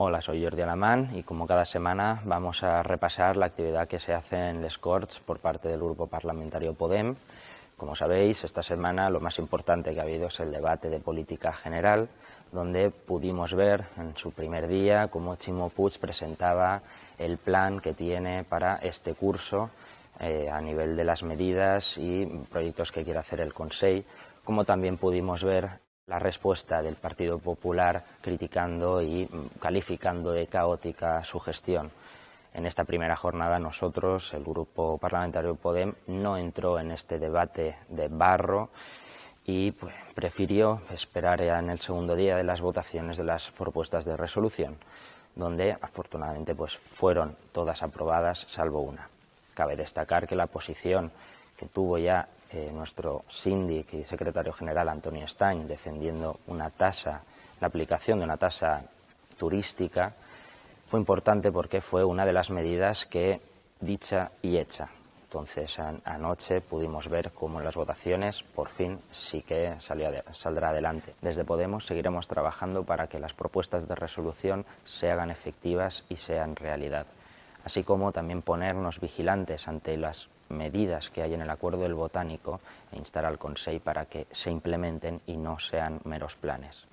Hola, soy Jordi Alamán y como cada semana vamos a repasar la actividad que se hace en Les Corts por parte del Grupo Parlamentario Podem. Como sabéis, esta semana lo más importante que ha habido es el debate de política general, donde pudimos ver en su primer día cómo Chimo Puig presentaba el plan que tiene para este curso eh, a nivel de las medidas y proyectos que quiere hacer el Consejo, como también pudimos ver la respuesta del Partido Popular criticando y calificando de caótica su gestión. En esta primera jornada nosotros, el Grupo Parlamentario Podem, no entró en este debate de barro y pues, prefirió esperar en el segundo día de las votaciones de las propuestas de resolución, donde afortunadamente pues, fueron todas aprobadas salvo una. Cabe destacar que la posición que tuvo ya eh, nuestro síndic y secretario general Antonio Stein defendiendo una tasa, la aplicación de una tasa turística, fue importante porque fue una de las medidas que dicha y hecha. Entonces anoche pudimos ver cómo en las votaciones por fin sí que saldrá adelante. Desde Podemos seguiremos trabajando para que las propuestas de resolución se hagan efectivas y sean realidad, así como también ponernos vigilantes ante las medidas que hay en el acuerdo del botánico e instar al Consejo para que se implementen y no sean meros planes.